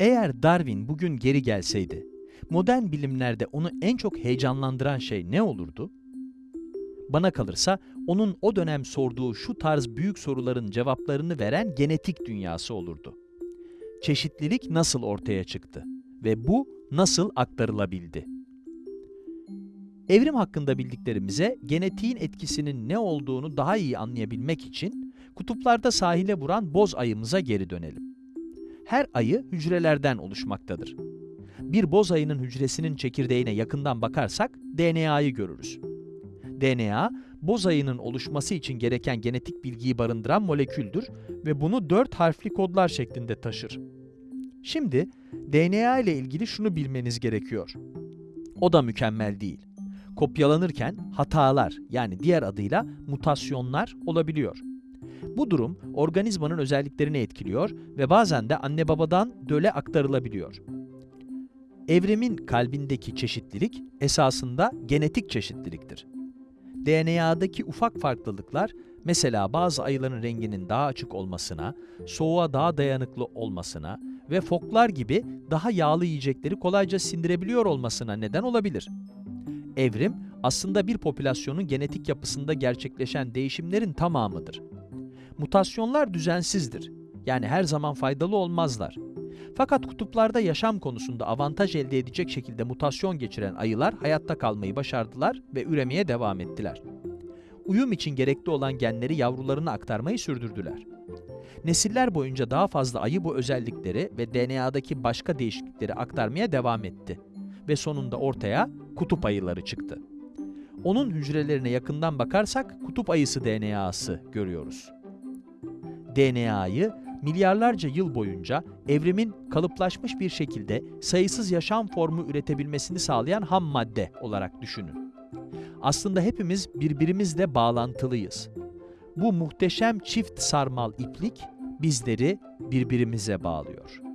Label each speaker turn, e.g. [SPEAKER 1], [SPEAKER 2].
[SPEAKER 1] Eğer Darwin bugün geri gelseydi, modern bilimlerde onu en çok heyecanlandıran şey ne olurdu? Bana kalırsa onun o dönem sorduğu şu tarz büyük soruların cevaplarını veren genetik dünyası olurdu. Çeşitlilik nasıl ortaya çıktı ve bu nasıl aktarılabildi? Evrim hakkında bildiklerimize genetiğin etkisinin ne olduğunu daha iyi anlayabilmek için kutuplarda sahile vuran boz ayımıza geri dönelim. Her ayı hücrelerden oluşmaktadır. Bir boz ayının hücresinin çekirdeğine yakından bakarsak DNA'yı görürüz. DNA, boz ayının oluşması için gereken genetik bilgiyi barındıran moleküldür ve bunu dört harfli kodlar şeklinde taşır. Şimdi DNA ile ilgili şunu bilmeniz gerekiyor. O da mükemmel değil. Kopyalanırken hatalar yani diğer adıyla mutasyonlar olabiliyor. Bu durum organizmanın özelliklerini etkiliyor ve bazen de anne babadan döle aktarılabiliyor. Evrimin kalbindeki çeşitlilik esasında genetik çeşitliliktir. DNA'daki ufak farklılıklar mesela bazı ayıların renginin daha açık olmasına, soğuğa daha dayanıklı olmasına ve foklar gibi daha yağlı yiyecekleri kolayca sindirebiliyor olmasına neden olabilir. Evrim aslında bir popülasyonun genetik yapısında gerçekleşen değişimlerin tamamıdır. Mutasyonlar düzensizdir. Yani her zaman faydalı olmazlar. Fakat kutuplarda yaşam konusunda avantaj elde edecek şekilde mutasyon geçiren ayılar hayatta kalmayı başardılar ve üremeye devam ettiler. Uyum için gerekli olan genleri yavrularına aktarmayı sürdürdüler. Nesiller boyunca daha fazla ayı bu özellikleri ve DNA'daki başka değişiklikleri aktarmaya devam etti ve sonunda ortaya kutup ayıları çıktı. Onun hücrelerine yakından bakarsak kutup ayısı DNA'sı görüyoruz. DNA'yı milyarlarca yıl boyunca evrimin kalıplaşmış bir şekilde sayısız yaşam formu üretebilmesini sağlayan ham madde olarak düşünün. Aslında hepimiz birbirimizle bağlantılıyız. Bu muhteşem çift sarmal iplik bizleri birbirimize bağlıyor.